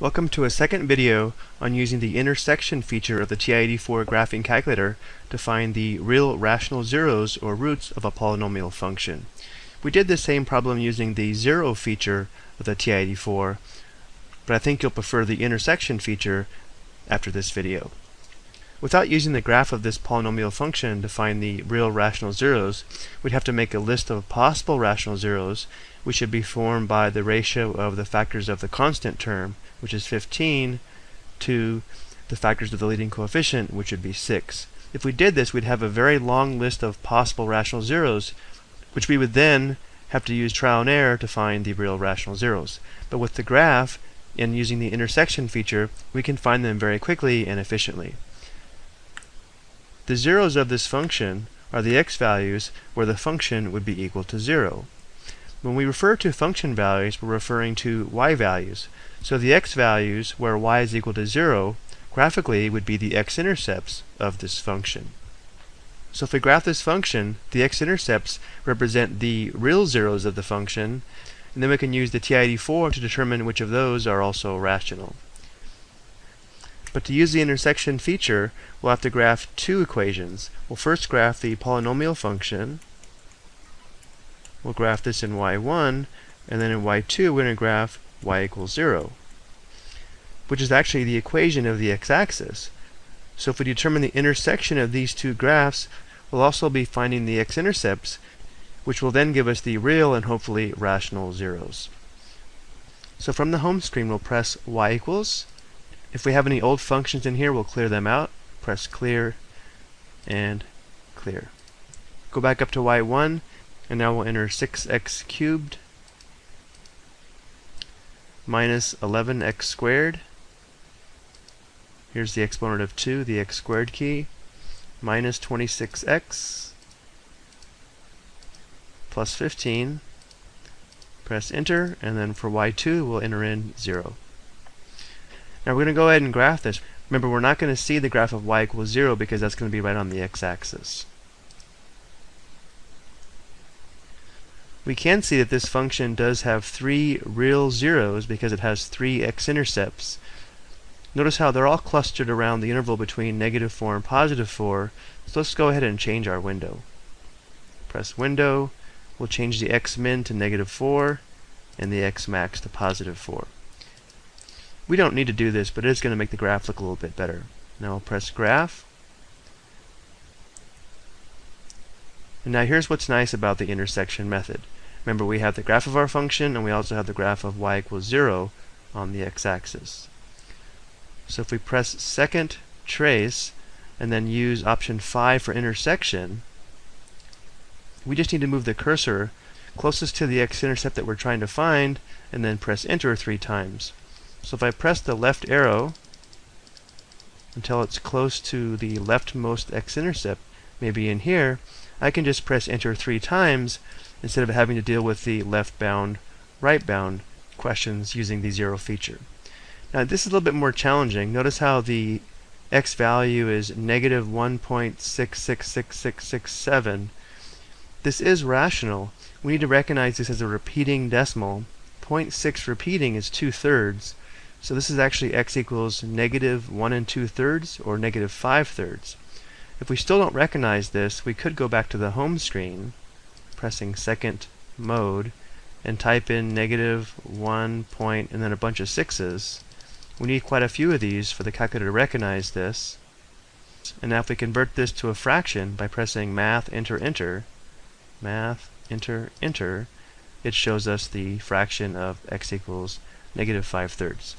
Welcome to a second video on using the intersection feature of the TI-84 graphing calculator to find the real rational zeros or roots of a polynomial function. We did the same problem using the zero feature of the TI-84, but I think you'll prefer the intersection feature after this video. Without using the graph of this polynomial function to find the real rational zeros, we'd have to make a list of possible rational zeros, which should be formed by the ratio of the factors of the constant term, which is 15, to the factors of the leading coefficient, which would be 6. If we did this, we'd have a very long list of possible rational zeros, which we would then have to use trial and error to find the real rational zeros. But with the graph, and using the intersection feature, we can find them very quickly and efficiently. The zeros of this function are the x values where the function would be equal to 0. When we refer to function values, we're referring to y values. So the x values where y is equal to 0 graphically would be the x-intercepts of this function. So if we graph this function, the x-intercepts represent the real zeros of the function, and then we can use the TI-84 to determine which of those are also rational. But to use the intersection feature, we'll have to graph two equations. We'll first graph the polynomial function. We'll graph this in y1, and then in y2 we're going to graph y equals 0, which is actually the equation of the x-axis. So if we determine the intersection of these two graphs, we'll also be finding the x-intercepts, which will then give us the real and hopefully rational zeros. So from the home screen, we'll press y equals, if we have any old functions in here, we'll clear them out. Press clear and clear. Go back up to y1, and now we'll enter 6x cubed minus 11x squared. Here's the exponent of 2, the x squared key, minus 26x plus 15. Press enter, and then for y2, we'll enter in 0. Now we're going to go ahead and graph this. Remember, we're not going to see the graph of y equals 0 because that's going to be right on the x-axis. We can see that this function does have three real zeros because it has three x-intercepts. Notice how they're all clustered around the interval between negative 4 and positive 4. So let's go ahead and change our window. Press window. We'll change the x-min to negative 4 and the x-max to positive 4. We don't need to do this, but it is going to make the graph look a little bit better. Now I'll press graph. And now here's what's nice about the intersection method. Remember we have the graph of our function and we also have the graph of y equals 0 on the x-axis. So if we press second trace and then use option 5 for intersection, we just need to move the cursor closest to the x-intercept that we're trying to find and then press enter three times. So if I press the left arrow until it's close to the leftmost x-intercept, maybe in here, I can just press enter three times instead of having to deal with the left bound, right bound questions using the zero feature. Now this is a little bit more challenging. Notice how the x value is negative 1.666667. This is rational. We need to recognize this as a repeating decimal. 0.6 repeating is two-thirds. So this is actually x equals negative 1 and 2 thirds or negative 5 thirds. If we still don't recognize this, we could go back to the home screen, pressing second mode, and type in negative 1 point and then a bunch of sixes. We need quite a few of these for the calculator to recognize this. And now if we convert this to a fraction by pressing math, enter, enter, math, enter, enter, it shows us the fraction of x equals negative 5 thirds.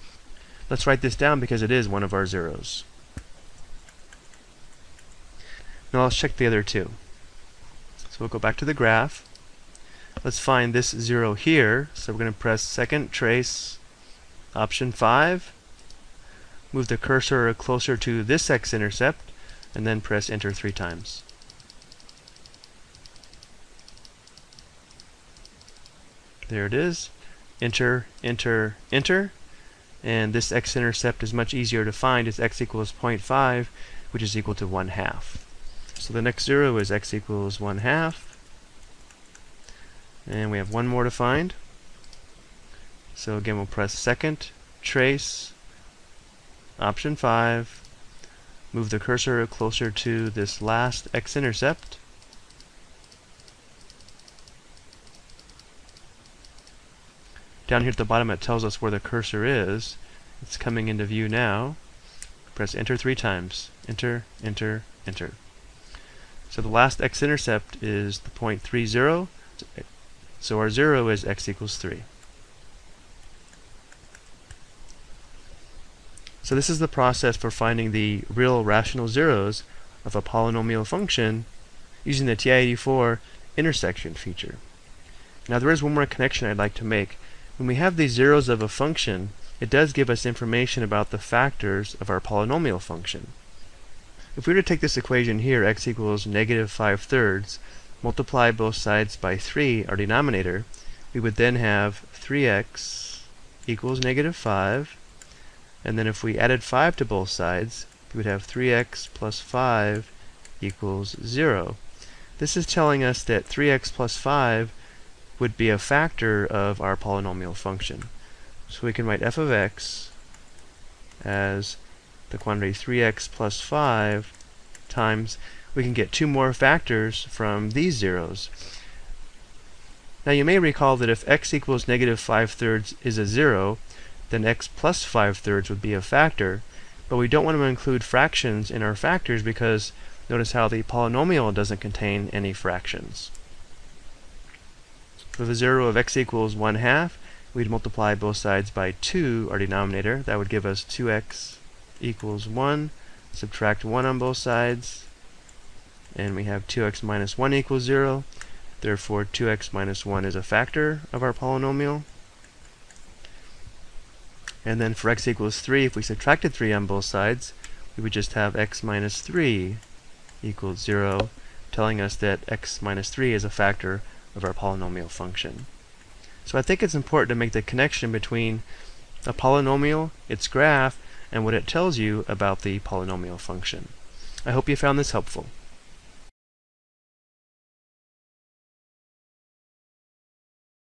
Let's write this down because it is one of our zeros. Now let's check the other two. So we'll go back to the graph. Let's find this zero here. So we're going to press second trace option 5. Move the cursor closer to this x-intercept and then press enter three times. There it is. Enter, enter, enter and this x-intercept is much easier to find. It's x equals 0.5, which is equal to 1 half. So the next zero is x equals 1 half. And we have one more to find. So again, we'll press second trace, option 5, move the cursor closer to this last x-intercept, Down here at the bottom it tells us where the cursor is. It's coming into view now. Press enter three times. Enter, enter, enter. So the last x-intercept is the point 3, 0. So our 0 is x equals 3. So this is the process for finding the real rational zeros of a polynomial function using the TI-84 intersection feature. Now there is one more connection I'd like to make. When we have these zeros of a function, it does give us information about the factors of our polynomial function. If we were to take this equation here, x equals negative 5 thirds, multiply both sides by 3, our denominator, we would then have 3x equals negative 5, and then if we added 5 to both sides, we would have 3x plus 5 equals 0. This is telling us that 3x plus 5 would be a factor of our polynomial function. So we can write f of x as the quantity 3x plus 5 times, we can get two more factors from these zeros. Now you may recall that if x equals negative 5 thirds is a zero, then x plus 5 thirds would be a factor, but we don't want to include fractions in our factors because notice how the polynomial doesn't contain any fractions. For the 0 of x equals 1 half, we'd multiply both sides by 2, our denominator. That would give us 2x equals 1. Subtract 1 on both sides. And we have 2x minus 1 equals 0. Therefore, 2x minus 1 is a factor of our polynomial. And then for x equals 3, if we subtracted 3 on both sides, we would just have x minus 3 equals 0, telling us that x minus 3 is a factor of our polynomial function. So I think it's important to make the connection between a polynomial, its graph, and what it tells you about the polynomial function. I hope you found this helpful.